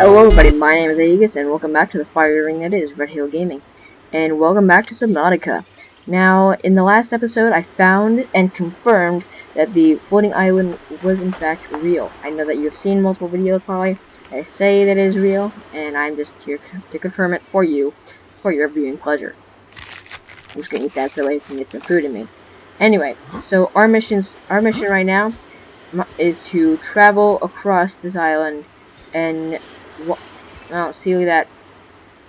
Hello everybody, my name is Aegis and welcome back to the fire ring that is Red Hill Gaming. And welcome back to Subnautica. Now, in the last episode, I found and confirmed that the floating island was in fact real. I know that you have seen multiple videos probably that say that it is real, and I'm just here to confirm it for you, for your viewing pleasure. I'm just gonna eat that so I can get some food in me. Anyway, so our missions, our mission right now is to travel across this island and oh, see that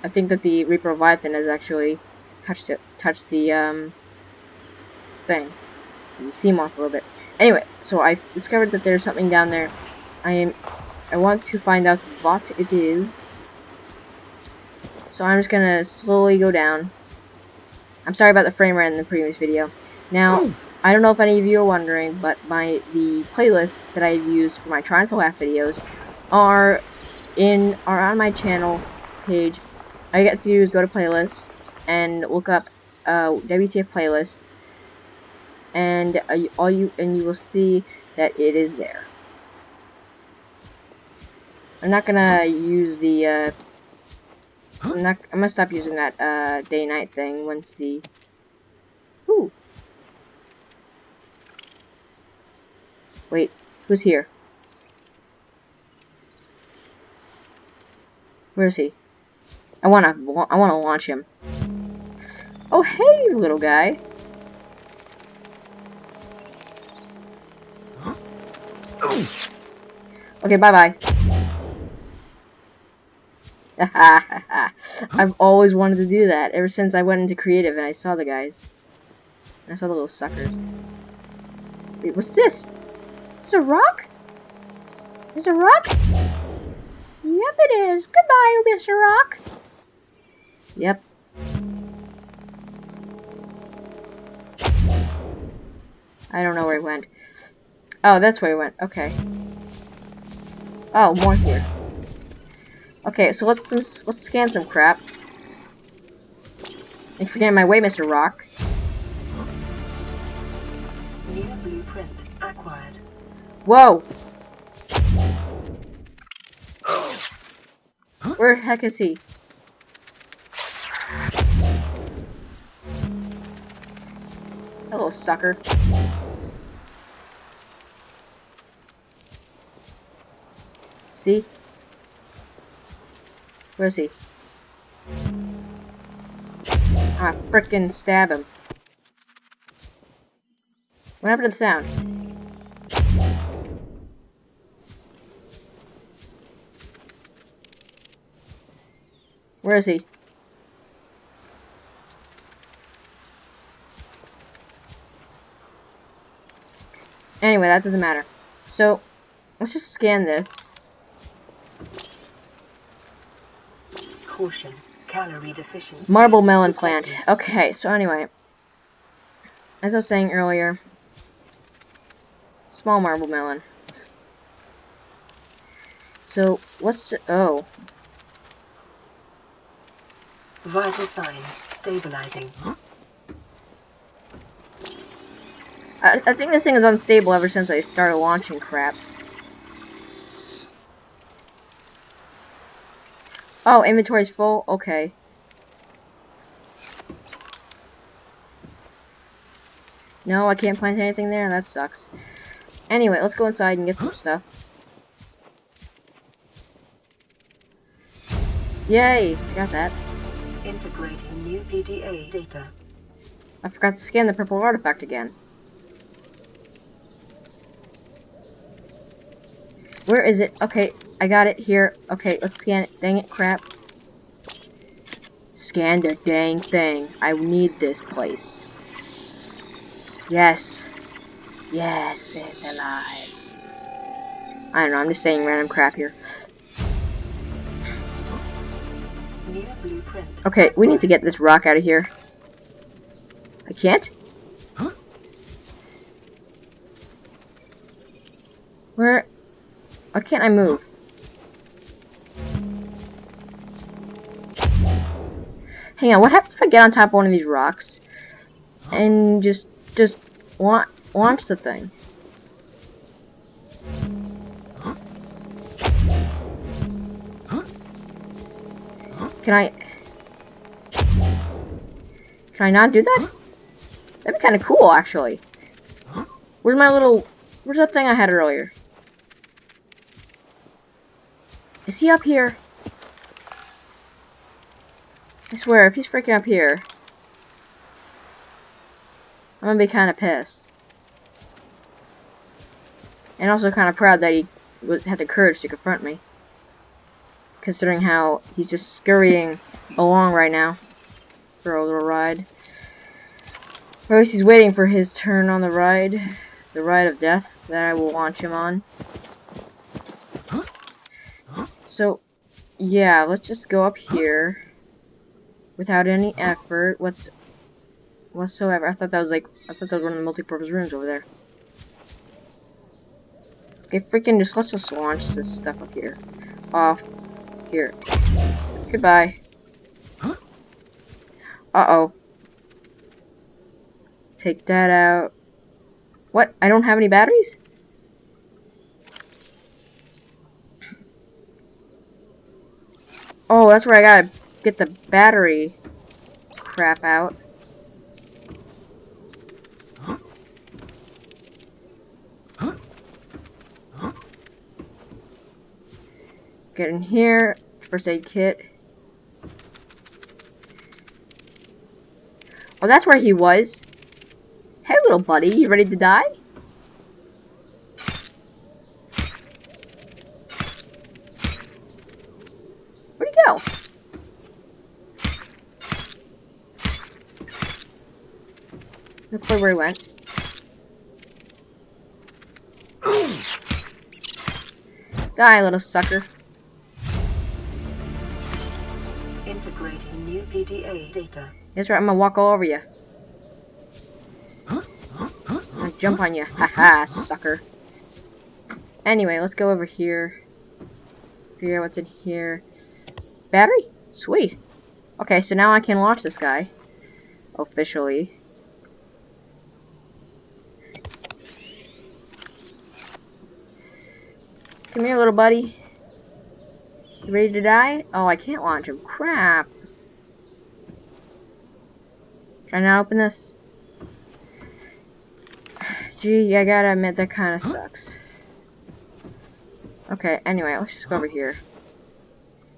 I think that the Reaper Leviathan has actually touched it, touched the um, thing, the Seamoth a little bit. Anyway, so I've discovered that there's something down there. I am, I want to find out what it is. So I'm just gonna slowly go down. I'm sorry about the frame rate in the previous video. Now, I don't know if any of you are wondering, but my the playlists that I've used for my Trying to Laugh videos are in are on my channel page. All you got to do is go to playlists and look up uh, WTF playlist, and uh, all you and you will see that it is there. I'm not gonna use the. Uh, I'm not. I'm gonna stop using that uh, day-night thing once the. Ooh. Wait, who's here? Where is he? I wanna, I wanna launch him. Oh, hey, little guy. Okay, bye-bye. I've always wanted to do that, ever since I went into creative and I saw the guys. I saw the little suckers. Wait, what's this? It's a rock? Is a rock? Yep, it is. Goodbye, Mr. Rock. Yep. I don't know where he went. Oh, that's where he went. Okay. Oh, more here. Okay, so let's some, let's scan some crap. Thanks for getting my way, Mr. Rock. New blueprint acquired. Whoa! Where the heck is he? Hello, sucker. See? Where is he? Ah, frickin' stab him. What happened to the sound? Where is he? Anyway, that doesn't matter. So, let's just scan this. Caution, calorie deficiency. Marble melon plant. Okay, so anyway. As I was saying earlier, small marble melon. So, what's the, oh, Vital signs stabilizing. I, I think this thing is unstable ever since I started launching crap. Oh, inventory's full? Okay. No, I can't plant anything there? That sucks. Anyway, let's go inside and get some stuff. Yay! Got that. Integrating new PDA data. I forgot to scan the purple artifact again. Where is it? Okay, I got it here. Okay, let's scan it. Dang it, crap. Scan the dang thing. I need this place. Yes. Yes, it's alive. I don't know, I'm just saying random crap here. Okay, we need to get this rock out of here. I can't? Huh? Where? Why can't I move? Hang on, what happens if I get on top of one of these rocks and just just want launch the thing? Huh? Can I... Can I not do that? That'd be kind of cool, actually. Where's my little... Where's that thing I had earlier? Is he up here? I swear, if he's freaking up here, I'm gonna be kind of pissed. And also kind of proud that he had the courage to confront me. Considering how he's just scurrying along right now for a little ride. Least he's waiting for his turn on the ride. The ride of death that I will launch him on. So, yeah, let's just go up here without any effort what's whatsoever. I thought that was like I thought that was one of the multi-purpose rooms over there. Okay, freaking just let's just launch this stuff up here. Off here. Goodbye. Uh-oh. Take that out. What? I don't have any batteries? Oh, that's where I gotta get the battery crap out. Get in here, first aid kit. Oh, that's where he was. Little buddy, you ready to die? Where'd he go? Look where he went. Die, little sucker. Integrating new PDA data. That's right, I'm gonna walk all over you. I'm gonna jump on you. Haha, sucker. Anyway, let's go over here. Figure out what's in here. Battery? Sweet. Okay, so now I can launch this guy. Officially. Come here, little buddy. You ready to die? Oh, I can't launch him. Crap. I not open this? Gee, I gotta admit, that kinda sucks. Okay, anyway, let's just go over here.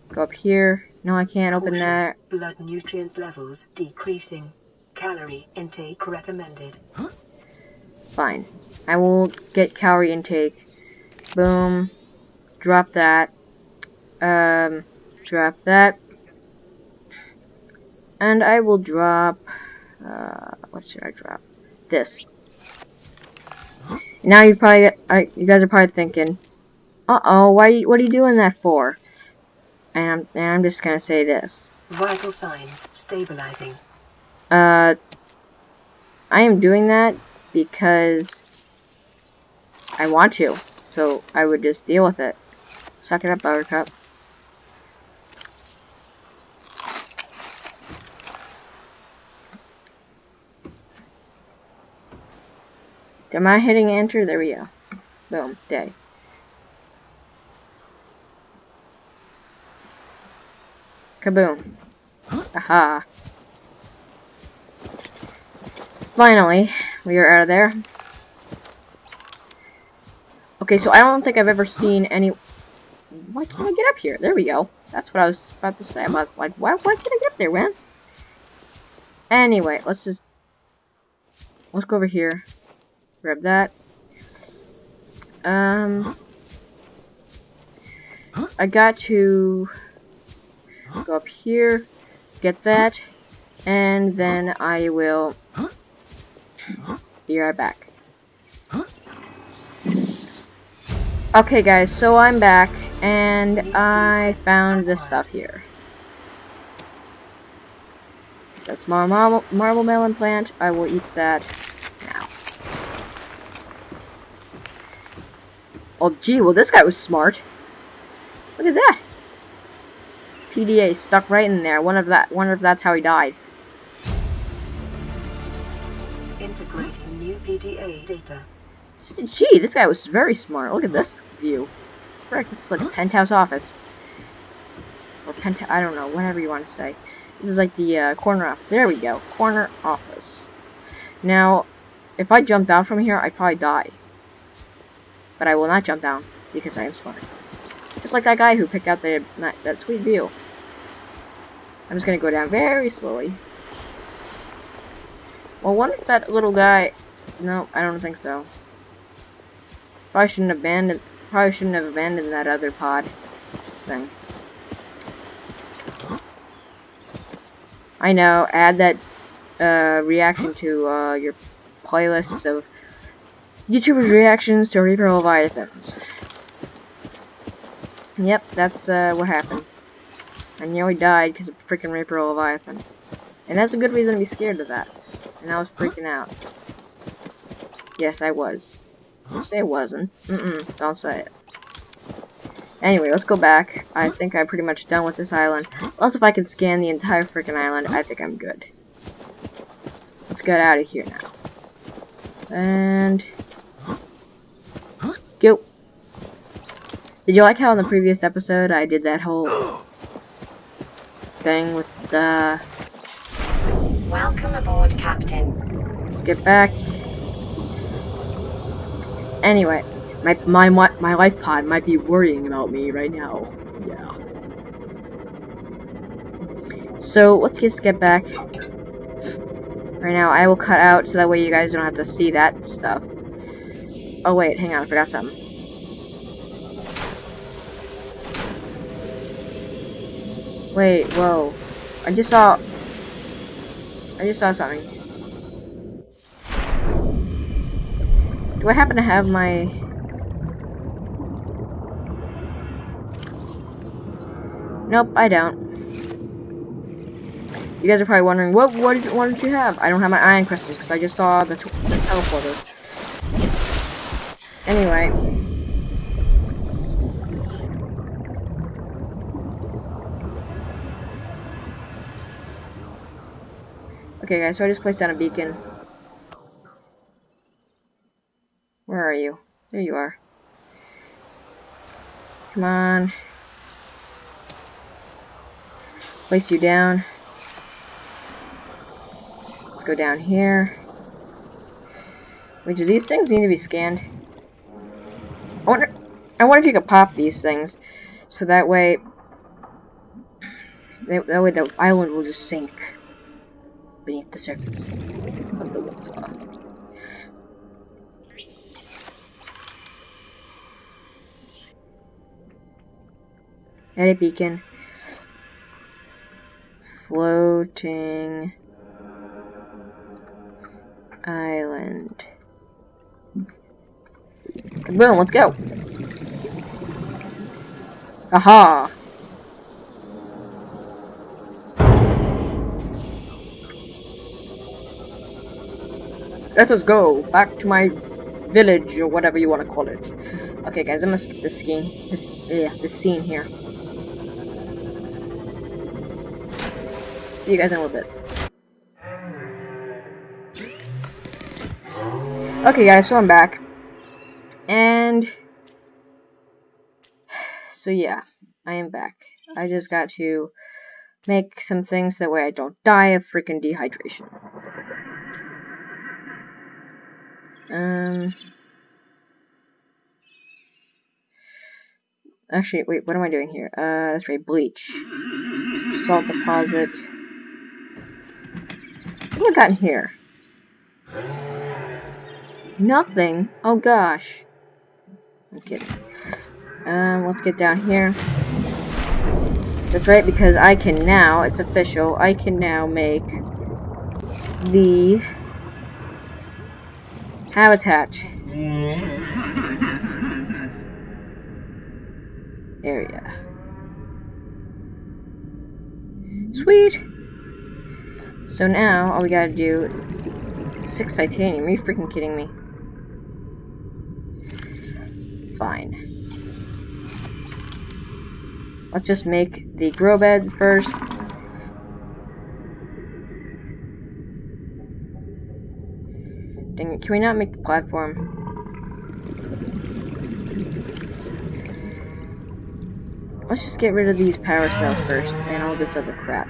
Go up here. No, I can't open Caution. that. Blood nutrient levels decreasing. Calorie intake recommended. Fine. I will get calorie intake. Boom. Drop that. Um, drop that. And I will drop, uh, what should I drop? This. Now you probably, I, you guys are probably thinking, uh-oh, why, what are you doing that for? And I'm, and I'm just gonna say this. Vital signs stabilizing. Uh, I am doing that because I want to. So I would just deal with it. Suck it up, Buttercup. Am I hitting enter? There we go. Boom. Day. Kaboom. Aha. Finally, we are out of there. Okay, so I don't think I've ever seen any... Why can't I get up here? There we go. That's what I was about to say. I'm like, like why, why can't I get up there, man? Anyway, let's just... Let's go over here. Grab that. Um... I got to... Go up here. Get that. And then I will... Be right back. Okay guys, so I'm back, and I found this stuff here. That's my marble, marble melon plant. I will eat that Oh gee, well this guy was smart. Look at that. PDA stuck right in there. Wonder if that wonder if that's how he died. Integrating new PDA data. Gee, this guy was very smart. Look at this view. Frick, this is like a penthouse office. or penta. I don't know, whatever you want to say. This is like the uh, corner office. There we go, corner office. Now, if I jump down from here, I'd probably die. But I will not jump down because I am smart. Just like that guy who picked out the, that sweet view. I'm just gonna go down very slowly. Well, what if that little guy... No, I don't think so. Probably shouldn't abandon. Probably shouldn't have abandoned that other pod thing. I know. Add that uh, reaction to uh, your playlists of YouTubers' reactions to Reaper Leviathans. Yep, that's uh, what happened. I nearly died because of freaking Reaper Leviathan. And that's a good reason to be scared of that. And I was freaking out. Yes, I was. Don't say it wasn't. Mm-mm, don't say it. Anyway, let's go back. I think I'm pretty much done with this island. Also, if I can scan the entire freaking island, I think I'm good. Let's get out of here now. And... Let's go. Did you like how in the previous episode I did that whole thing with the... Welcome aboard, Captain. Let's get back. Anyway, my my my life pod might be worrying about me right now. Yeah. So let's just get back. Right now, I will cut out so that way you guys don't have to see that stuff. Oh wait, hang on, I forgot something. Wait, whoa. I just saw... I just saw something. Do I happen to have my... Nope, I don't. You guys are probably wondering, what what did, what did you have? I don't have my iron crystals because I just saw the, the teleporter. Anyway. Okay guys, so I just placed down a beacon. Where are you? There you are. Come on. Place you down. Let's go down here. Wait, do these things need to be scanned? I wonder, I wonder if you could pop these things, so that way, that way the island will just sink beneath the surface of the water. Edit beacon. Floating island. Boom, let's go. Aha! Let us go back to my village or whatever you want to call it. Okay, guys, I'm gonna skip this scene. This, yeah, this scene here. See you guys in a little bit. Okay, guys, so I'm back. And... So, yeah, I am back. I just got to make some things that way I don't die of freaking dehydration. Um... Actually, wait, what am I doing here? Uh, that's right, bleach. Salt deposit. What have I gotten here? Nothing? Oh gosh. I'm kidding. Um, let's get down here. That's right, because I can now, it's official, I can now make the habitat area. Sweet! So now, all we gotta do... Six titanium, are you freaking kidding me? Fine. Let's just make the grow bed first. Can we not make the platform? Let's just get rid of these power cells first, and all this other crap.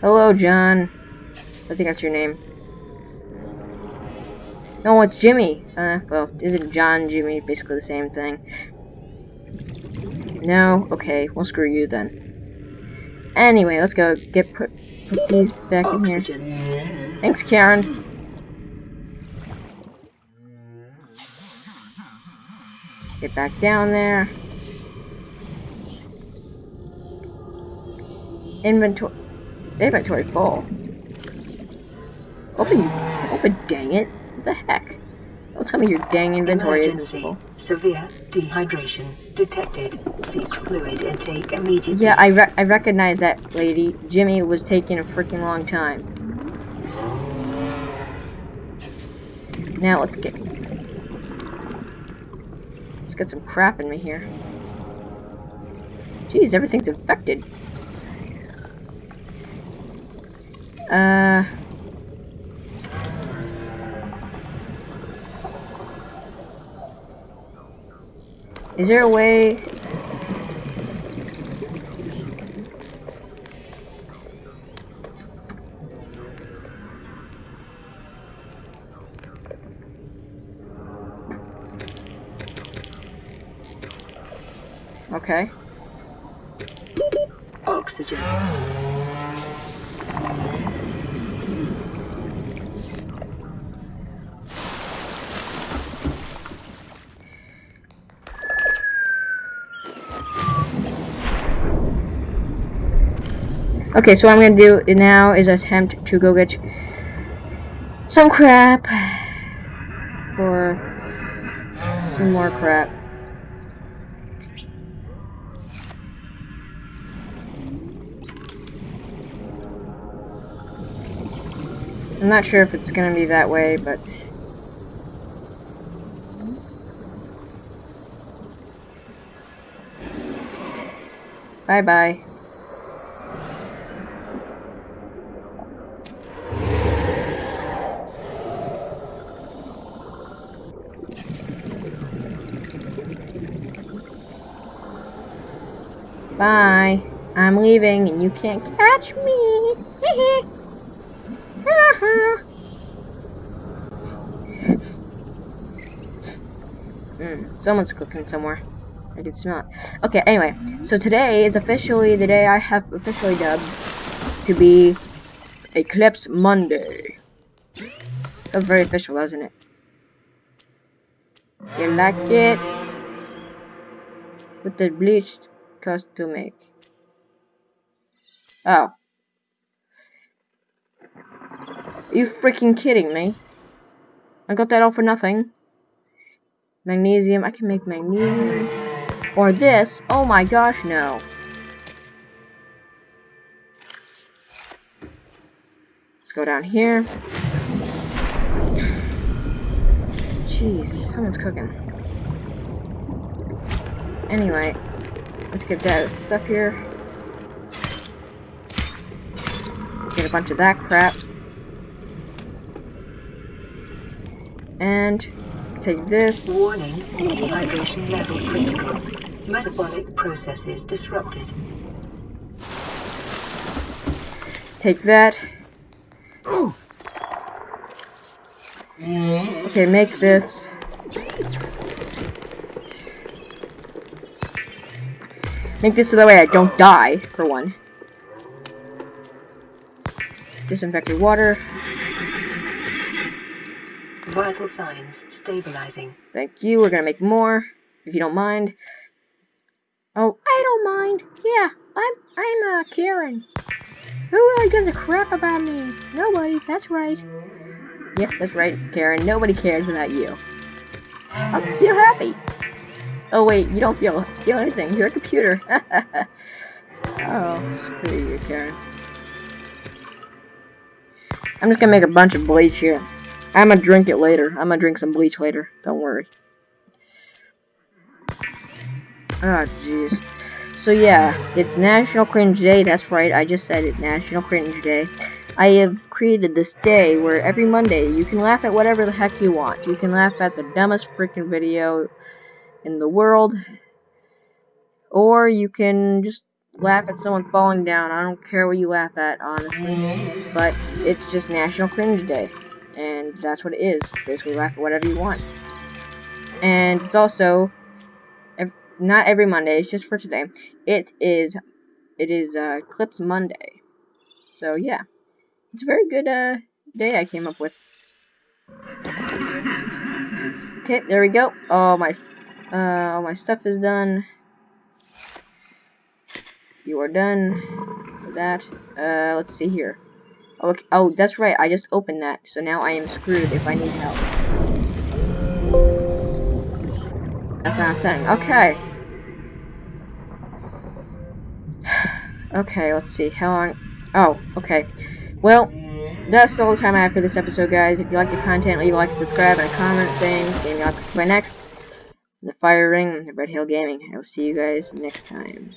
Hello, John. I think that's your name. No, it's Jimmy. Uh, well, isn't John Jimmy basically the same thing? No? Okay, well screw you then. Anyway, let's go get put put these back Oxygen. in here. Thanks, Karen. Get back down there. Inventory inventory full. Open open dang it. What the heck? Tell me your dang inventory Emergency. isn't full. Severe dehydration detected. Seek fluid intake immediately. Yeah, I, re I recognize that lady. Jimmy was taking a freaking long time. Now let's get let's get some crap in me here. Jeez, everything's infected. Uh. Is there a way Okay. Oxygen. Okay, so what I'm gonna do now is attempt to go get some crap or some more crap. I'm not sure if it's gonna be that way, but bye bye. Bye. I'm leaving and you can't catch me. mm, someone's cooking somewhere. I can smell it. Okay, anyway. So today is officially the day I have officially dubbed to be Eclipse Monday. Sounds very official, doesn't it? You like it? With the bleached cost to make. Oh. Are you freaking kidding me? I got that all for nothing. Magnesium, I can make magnesium. Or this, oh my gosh, no. Let's go down here. Jeez, someone's cooking. Anyway, let's get that stuff here. Get a bunch of that crap. And take this. Warning. Dehydration level critical. Metabolic processes disrupted. Take that. Okay, make this. Make this so that way I don't die, for one. Disinfected water. Vital signs stabilizing. Thank you. We're gonna make more, if you don't mind. Oh, I don't mind. Yeah, I'm I'm uh Karen. Who really gives a crap about me? Nobody. That's right. Yep, that's right, Karen. Nobody cares about you. Oh, feel happy. Oh wait, you don't feel feel anything. You're a computer. oh, screw you, Karen. I'm just gonna make a bunch of bleach here. I'm gonna drink it later. I'm gonna drink some bleach later. Don't worry. Oh, jeez. So yeah, it's National Cringe Day. That's right, I just said it. National Cringe Day. I have created this day where every Monday you can laugh at whatever the heck you want. You can laugh at the dumbest freaking video in the world. or you can just laugh at someone falling down. I don't care what you laugh at, honestly. But it's just National Cringe Day. And that's what it is. Basically, laugh at whatever you want. And it's also not every Monday. It's just for today. It is it is uh, Clips Monday. So yeah, it's a very good uh, day I came up with. Okay, there we go. All my uh, all my stuff is done. You are done with that. Uh, let's see here. Oh, okay. oh, that's right. I just opened that, so now I am screwed if I need help. That's not a thing. Okay. okay, let's see. How long? Oh, okay. Well, that's all the time I have for this episode, guys. If you like the content, leave a like subscribe and a comment saying game you like by next. The Fire Ring, the Red Hill Gaming. I will see you guys next time.